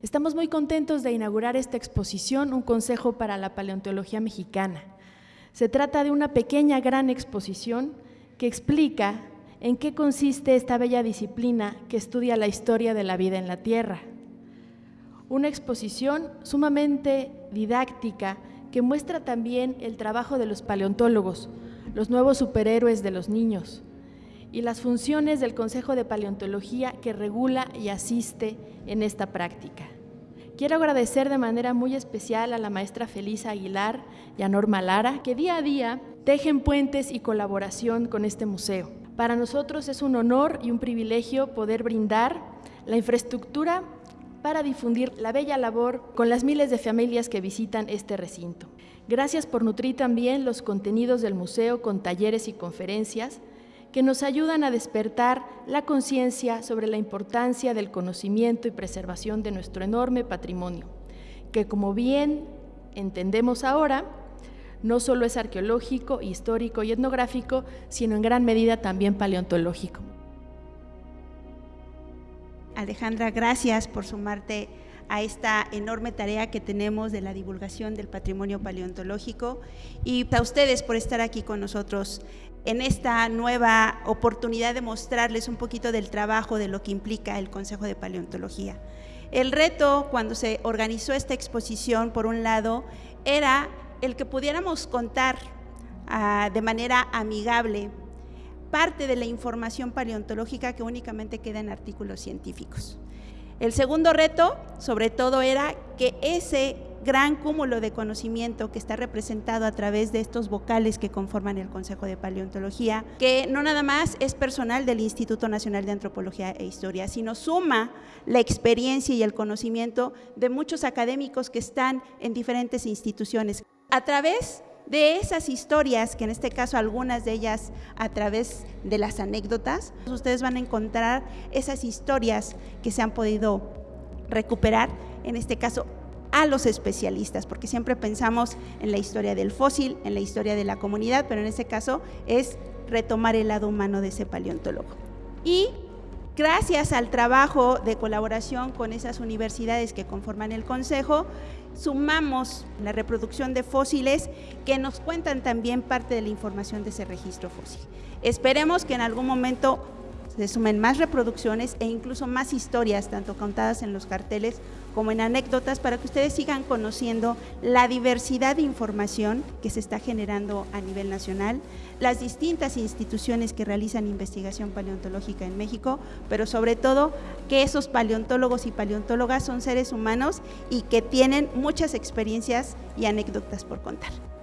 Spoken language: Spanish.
Estamos muy contentos de inaugurar esta exposición, un consejo para la paleontología mexicana. Se trata de una pequeña gran exposición que explica en qué consiste esta bella disciplina que estudia la historia de la vida en la Tierra. Una exposición sumamente didáctica que muestra también el trabajo de los paleontólogos, los nuevos superhéroes de los niños, y las funciones del Consejo de Paleontología que regula y asiste en esta práctica. Quiero agradecer de manera muy especial a la maestra Felisa Aguilar y a Norma Lara, que día a día tejen puentes y colaboración con este museo. Para nosotros es un honor y un privilegio poder brindar la infraestructura para difundir la bella labor con las miles de familias que visitan este recinto. Gracias por nutrir también los contenidos del museo con talleres y conferencias que nos ayudan a despertar la conciencia sobre la importancia del conocimiento y preservación de nuestro enorme patrimonio, que como bien entendemos ahora, no solo es arqueológico, histórico y etnográfico, sino en gran medida también paleontológico. Alejandra, gracias por sumarte a esta enorme tarea que tenemos de la divulgación del patrimonio paleontológico y a ustedes por estar aquí con nosotros en esta nueva oportunidad de mostrarles un poquito del trabajo de lo que implica el Consejo de Paleontología. El reto cuando se organizó esta exposición, por un lado, era el que pudiéramos contar ah, de manera amigable parte de la información paleontológica que únicamente queda en artículos científicos. El segundo reto, sobre todo, era que ese gran cúmulo de conocimiento que está representado a través de estos vocales que conforman el Consejo de Paleontología, que no nada más es personal del Instituto Nacional de Antropología e Historia, sino suma la experiencia y el conocimiento de muchos académicos que están en diferentes instituciones. A través de esas historias, que en este caso algunas de ellas a través de las anécdotas, ustedes van a encontrar esas historias que se han podido recuperar, en este caso a los especialistas, porque siempre pensamos en la historia del fósil, en la historia de la comunidad, pero en este caso es retomar el lado humano de ese paleontólogo. Y gracias al trabajo de colaboración con esas universidades que conforman el Consejo, sumamos la reproducción de fósiles que nos cuentan también parte de la información de ese registro fósil. Esperemos que en algún momento se sumen más reproducciones e incluso más historias, tanto contadas en los carteles como en anécdotas, para que ustedes sigan conociendo la diversidad de información que se está generando a nivel nacional, las distintas instituciones que realizan investigación paleontológica en México, pero sobre todo que esos paleontólogos y paleontólogas son seres humanos y que tienen muchas experiencias y anécdotas por contar.